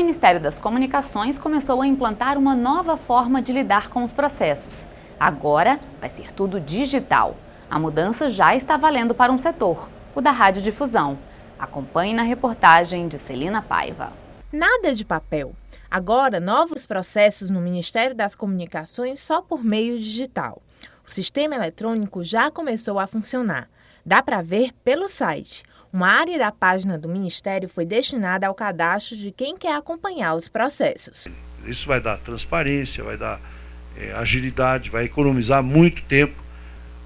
Ministério das Comunicações começou a implantar uma nova forma de lidar com os processos. Agora vai ser tudo digital. A mudança já está valendo para um setor, o da radiodifusão. Acompanhe na reportagem de Celina Paiva. Nada de papel. Agora, novos processos no Ministério das Comunicações só por meio digital. O sistema eletrônico já começou a funcionar. Dá para ver pelo site. Uma área da página do Ministério foi destinada ao cadastro de quem quer acompanhar os processos. Isso vai dar transparência, vai dar é, agilidade, vai economizar muito tempo.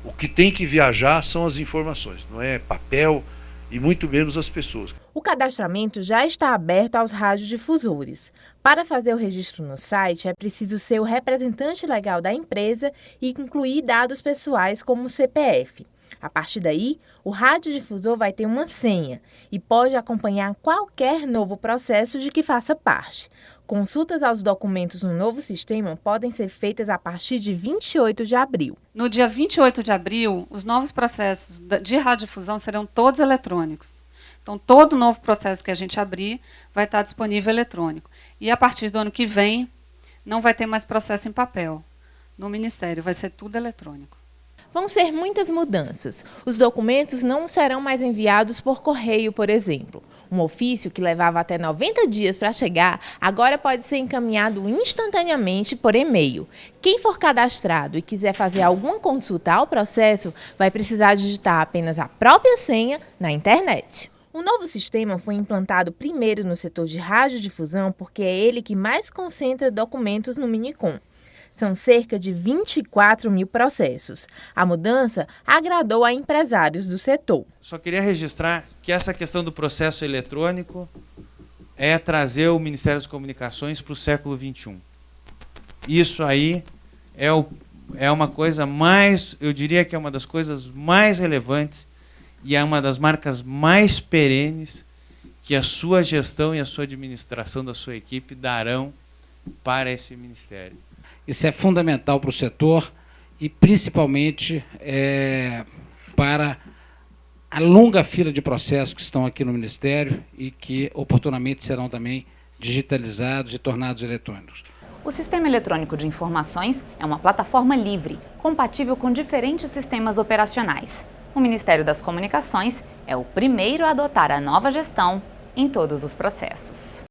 O que tem que viajar são as informações, não é papel e muito menos as pessoas. O cadastramento já está aberto aos radiodifusores. Para fazer o registro no site, é preciso ser o representante legal da empresa e incluir dados pessoais como o CPF. A partir daí, o radiodifusor vai ter uma senha e pode acompanhar qualquer novo processo de que faça parte. Consultas aos documentos no novo sistema podem ser feitas a partir de 28 de abril. No dia 28 de abril, os novos processos de radiodifusão serão todos eletrônicos. Então, todo novo processo que a gente abrir vai estar disponível eletrônico. E a partir do ano que vem, não vai ter mais processo em papel no Ministério, vai ser tudo eletrônico. Vão ser muitas mudanças. Os documentos não serão mais enviados por correio, por exemplo. Um ofício que levava até 90 dias para chegar, agora pode ser encaminhado instantaneamente por e-mail. Quem for cadastrado e quiser fazer alguma consulta ao processo, vai precisar digitar apenas a própria senha na internet. O novo sistema foi implantado primeiro no setor de radiodifusão porque é ele que mais concentra documentos no Minicom. São cerca de 24 mil processos. A mudança agradou a empresários do setor. Só queria registrar que essa questão do processo eletrônico é trazer o Ministério das Comunicações para o século XXI. Isso aí é, o, é uma coisa mais, eu diria que é uma das coisas mais relevantes e é uma das marcas mais perenes que a sua gestão e a sua administração da sua equipe darão para esse ministério. Isso é fundamental para o setor e principalmente é, para a longa fila de processos que estão aqui no Ministério e que oportunamente serão também digitalizados e tornados eletrônicos. O Sistema Eletrônico de Informações é uma plataforma livre, compatível com diferentes sistemas operacionais. O Ministério das Comunicações é o primeiro a adotar a nova gestão em todos os processos.